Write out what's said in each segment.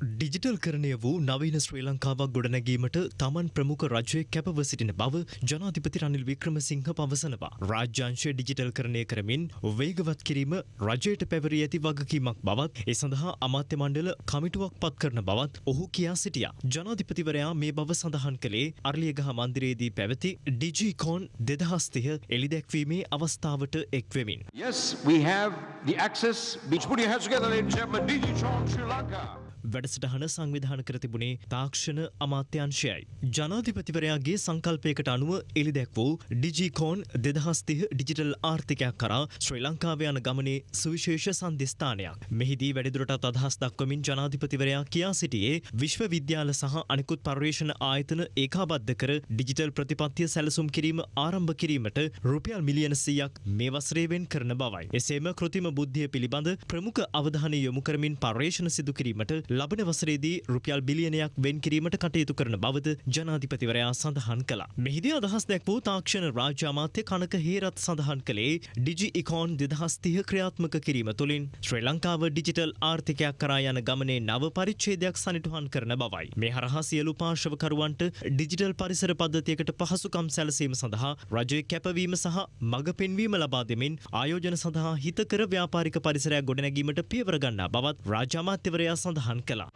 Digital කරණය වූ නවීන ශ්‍රී ලංකාවක් ගොඩනැගීමට තමන් ප්‍රමුඛ රජය කැපව සිටින බව ජනාධිපති රනිල් වික්‍රමසිංහ පවසනවා. රාජ්‍යංශය ඩිජිටල් කරණය කරමින් වේගවත් කිරීම රජයට පැවරී ඇති වගකීමක් බවත් ඒ සඳහා අමාත්‍ය මණ්ඩල කමිටුවක් පත් කරන බවත් ඔහු කියා සිටියා. ජනාධිපතිවරයා මේ බව සඳහන් කළේ අර්ලියගහ මන්දිරයේදී පැවති ඩිජිකෝන් දෙදහස්තිය එළිදැක්වීමේ අවස්ථාවට එක්වෙමින්. Yes, we have the access. Beach, put your hands together, ladies and gentlemen. DigiTron Sri Lanka. වැඩසටහන සංවිධාන කර තිබුණේ තාක්ෂණ අමාත්‍යංශයයි. ජනාධිපතිවරයාගේ සංකල්පයකට අනුව එළිදැක් වූ ඩිජිකෝන් දෙදහස්තිහ ඩිජිටල් ආර්ථිකයක් කරා ශ්‍රී ලංකාව යන ගමනේ සුවිශේෂ සන්ධස්ථානයක්. මෙහිදී වැඩිදුරටත් අදහස් දක්වමින් ජනාධිපතිවරයා කියා සිටියේ විශ්වවිද්‍යාල සහ අනිකුත් පර්යේෂණ ආයතන ඒකාබද්ධ කර ඩිජිටල් ප්‍රතිපත්තිය සැලසුම් කිරීම ආරම්භ කිරීමට රුපියල් මිලියන සීයක් මේ වසරේවෙන් කරන බවයි. එසේම කෘතිම බුද්ධිය පිළිබඳ ප්‍රමුඛ අවධානය යොමු කරමින් පර්යේෂණ සිදු කිරීමට ලබන වසරේදී රුපියල් බිලියනයක් වෙන් කිරීමට කටයුතු කරන බවද ජනාධිපතිවරයා සඳහන් කළා. මෙහිදී අදහස් දැක් වූ තාක්ෂණ රාජ්‍ය අමාත්‍ය කනක හේරත් සඳහන් කළේ ඩිජි ඉකෝන් දෙදහස් තිහ ක්‍රියාත්මක කිරීම තුළින් ශ්‍රී ලංකාව ඩිජිටල් ආර්ථිකයක් කරා යන ගමනේ නව පරිච්ඡේදයක් සනිටුහන් කරන බවයි. මේ හරහා සියලු පාර්ශවකරුවන්ට ඩිජිටල් පරිසර පද්ධතියකට පහසුකම් සැලසීම සඳහා රජය කැපවීම සහ මඟ පෙන්වීම ලබා දෙමින් ආයෝජන සඳහා හිතකර ව්‍යාපාරික පරිසරයක් ගොඩනැගීමට පියවර ගන්නා බවත් රාජ්‍ය අමාත්‍යවරයා සඳහන් කළා.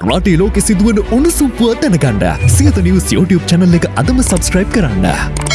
රටේ ලෝකෙ සිදුවන උණුසුම් පුවත් දැනගන්න සියත නිවස් YouTube channel එක අදම subscribe කරන්න.